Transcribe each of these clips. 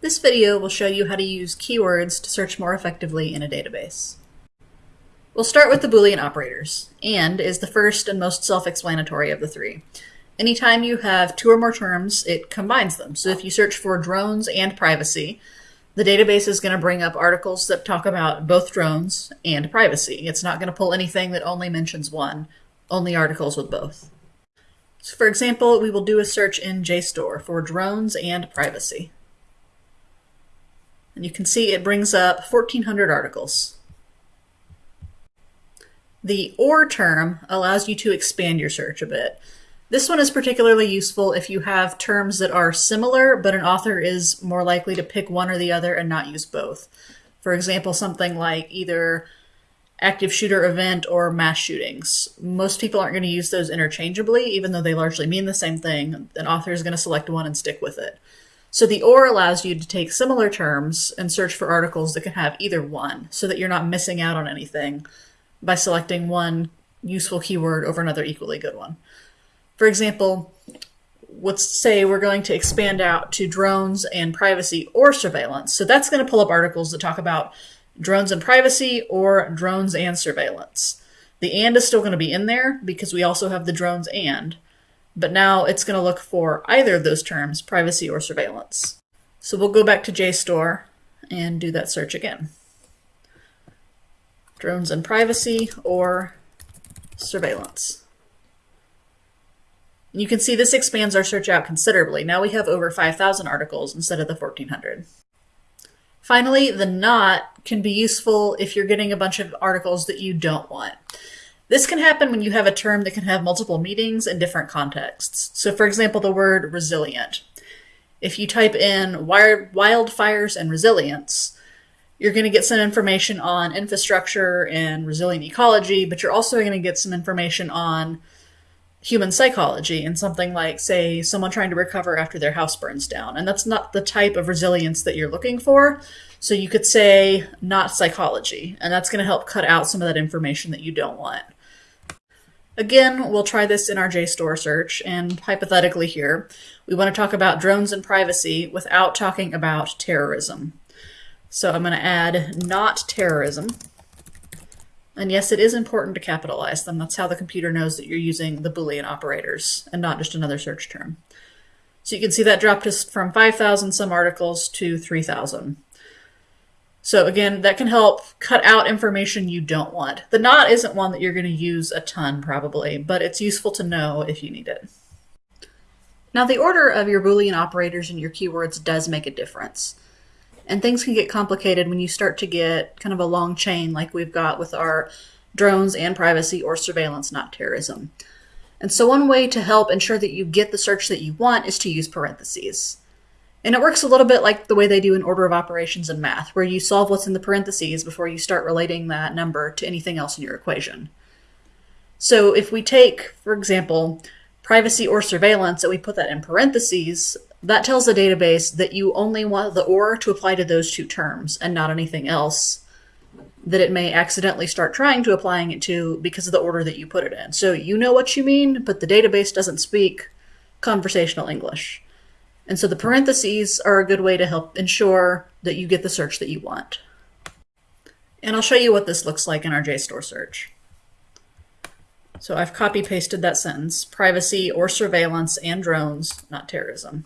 This video will show you how to use keywords to search more effectively in a database. We'll start with the Boolean operators. AND is the first and most self-explanatory of the three. Anytime you have two or more terms, it combines them. So if you search for drones and privacy, the database is going to bring up articles that talk about both drones and privacy. It's not going to pull anything that only mentions one, only articles with both. So for example, we will do a search in JSTOR for drones and privacy. And you can see it brings up 1,400 articles. The OR term allows you to expand your search a bit. This one is particularly useful if you have terms that are similar, but an author is more likely to pick one or the other and not use both. For example, something like either active shooter event or mass shootings. Most people aren't going to use those interchangeably, even though they largely mean the same thing. An author is going to select one and stick with it. So the OR allows you to take similar terms and search for articles that can have either one so that you're not missing out on anything by selecting one useful keyword over another equally good one. For example, let's say we're going to expand out to drones and privacy or surveillance. So that's going to pull up articles that talk about drones and privacy or drones and surveillance. The and is still going to be in there because we also have the drones and, but now it's going to look for either of those terms, privacy or surveillance. So we'll go back to JSTOR and do that search again. Drones and privacy or surveillance. You can see this expands our search out considerably. Now we have over 5,000 articles instead of the 1,400. Finally, the not can be useful if you're getting a bunch of articles that you don't want. This can happen when you have a term that can have multiple meanings in different contexts. So for example, the word resilient. If you type in wildfires and resilience, you're going to get some information on infrastructure and resilient ecology, but you're also going to get some information on human psychology and something like, say, someone trying to recover after their house burns down. And that's not the type of resilience that you're looking for. So you could say not psychology, and that's going to help cut out some of that information that you don't want. Again, we'll try this in our JSTOR search, and hypothetically here, we want to talk about drones and privacy without talking about terrorism. So I'm going to add not terrorism. And yes, it is important to capitalize them. That's how the computer knows that you're using the Boolean operators and not just another search term. So you can see that dropped us from 5,000 some articles to 3,000. So again, that can help cut out information you don't want. The not isn't one that you're going to use a ton probably, but it's useful to know if you need it. Now the order of your Boolean operators and your keywords does make a difference. And things can get complicated when you start to get kind of a long chain like we've got with our drones and privacy or surveillance, not terrorism. And so one way to help ensure that you get the search that you want is to use parentheses. And it works a little bit like the way they do in order of operations in math, where you solve what's in the parentheses before you start relating that number to anything else in your equation. So if we take, for example, privacy or surveillance and we put that in parentheses, that tells the database that you only want the or to apply to those two terms and not anything else that it may accidentally start trying to applying it to because of the order that you put it in. So you know what you mean, but the database doesn't speak conversational English. And so the parentheses are a good way to help ensure that you get the search that you want. And I'll show you what this looks like in our JSTOR search. So I've copy pasted that sentence, privacy or surveillance and drones, not terrorism.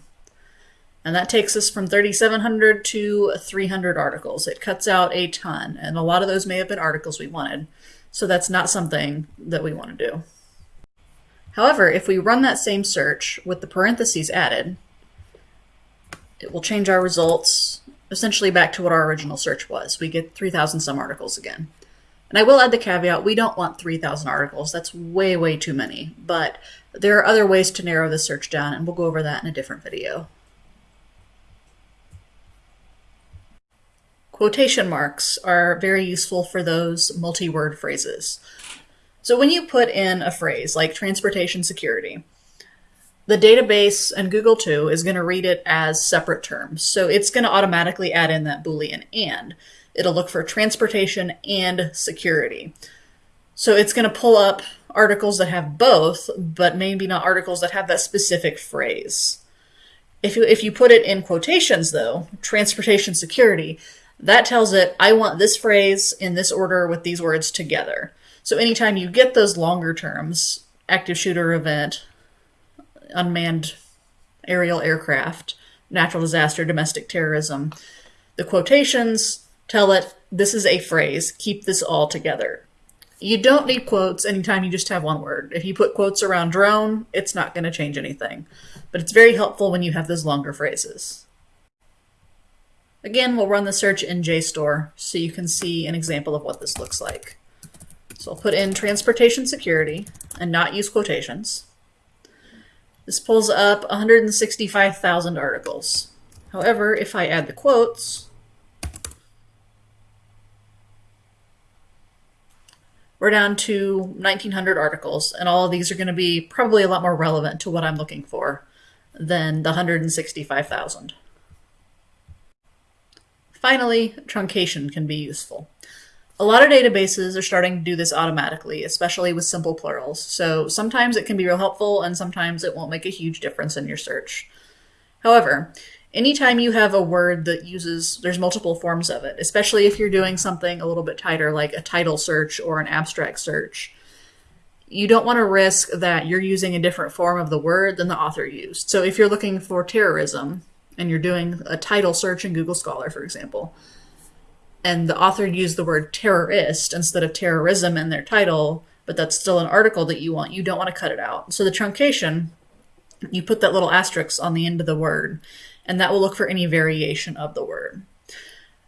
And that takes us from 3,700 to 300 articles. It cuts out a ton, and a lot of those may have been articles we wanted. So that's not something that we want to do. However, if we run that same search with the parentheses added, it will change our results essentially back to what our original search was. We get 3,000 some articles again. And I will add the caveat, we don't want 3,000 articles. That's way, way too many. But there are other ways to narrow the search down, and we'll go over that in a different video. Quotation marks are very useful for those multi-word phrases. So when you put in a phrase like transportation security, the database and Google too is going to read it as separate terms. So it's going to automatically add in that Boolean and. It'll look for transportation and security. So it's going to pull up articles that have both, but maybe not articles that have that specific phrase. If you, if you put it in quotations though, transportation security, that tells it, I want this phrase in this order with these words together. So anytime you get those longer terms, active shooter event, unmanned aerial aircraft, natural disaster, domestic terrorism, the quotations tell it this is a phrase, keep this all together. You don't need quotes anytime you just have one word. If you put quotes around drone, it's not going to change anything. But it's very helpful when you have those longer phrases. Again, we'll run the search in JSTOR so you can see an example of what this looks like. So I'll put in transportation security and not use quotations. This pulls up 165,000 articles. However, if I add the quotes, we're down to 1900 articles, and all of these are going to be probably a lot more relevant to what I'm looking for than the 165,000. Finally, truncation can be useful. A lot of databases are starting to do this automatically, especially with simple plurals. So sometimes it can be real helpful and sometimes it won't make a huge difference in your search. However, anytime you have a word that uses, there's multiple forms of it, especially if you're doing something a little bit tighter like a title search or an abstract search, you don't want to risk that you're using a different form of the word than the author used. So if you're looking for terrorism and you're doing a title search in Google Scholar, for example, and the author used the word terrorist instead of terrorism in their title, but that's still an article that you want, you don't want to cut it out. So the truncation, you put that little asterisk on the end of the word, and that will look for any variation of the word.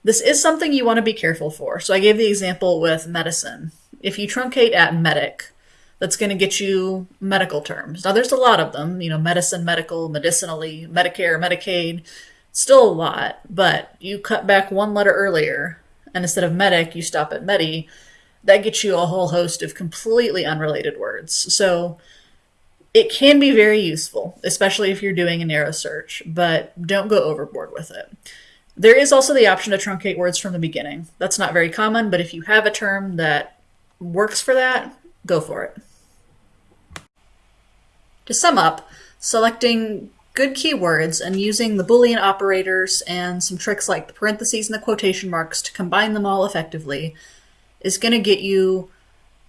This is something you want to be careful for. So I gave the example with medicine. If you truncate at medic, that's going to get you medical terms. Now there's a lot of them, you know, medicine, medical, medicinally, Medicare, Medicaid, still a lot, but you cut back one letter earlier and instead of medic, you stop at medi, that gets you a whole host of completely unrelated words. So it can be very useful, especially if you're doing a narrow search, but don't go overboard with it. There is also the option to truncate words from the beginning. That's not very common, but if you have a term that works for that, go for it. To sum up, selecting good keywords and using the Boolean operators and some tricks like the parentheses and the quotation marks to combine them all effectively is going to get you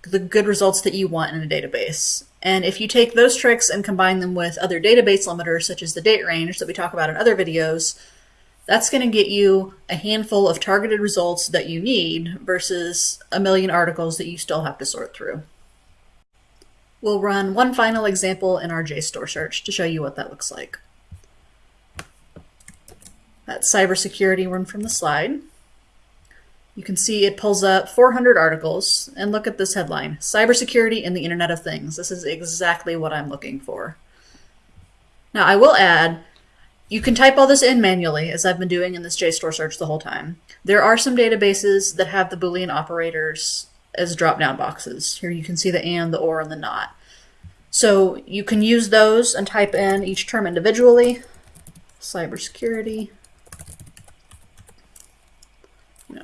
the good results that you want in a database. And if you take those tricks and combine them with other database limiters, such as the date range that we talk about in other videos, that's going to get you a handful of targeted results that you need versus a million articles that you still have to sort through. We'll run one final example in our JSTOR search to show you what that looks like. That cybersecurity one from the slide. You can see it pulls up 400 articles, and look at this headline, Cybersecurity and the Internet of Things. This is exactly what I'm looking for. Now I will add, you can type all this in manually, as I've been doing in this JSTOR search the whole time. There are some databases that have the Boolean operators as drop-down boxes. Here you can see the and, the or, and the not. So you can use those and type in each term individually. Cybersecurity.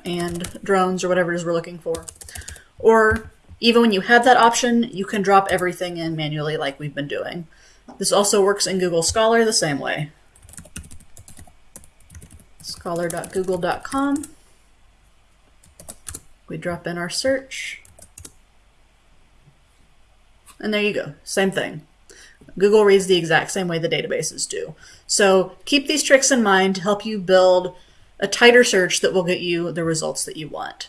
And drones or whatever it is we're looking for. Or even when you have that option, you can drop everything in manually like we've been doing. This also works in Google Scholar the same way. Scholar.google.com. We drop in our search. And there you go, same thing. Google reads the exact same way the databases do. So keep these tricks in mind to help you build a tighter search that will get you the results that you want.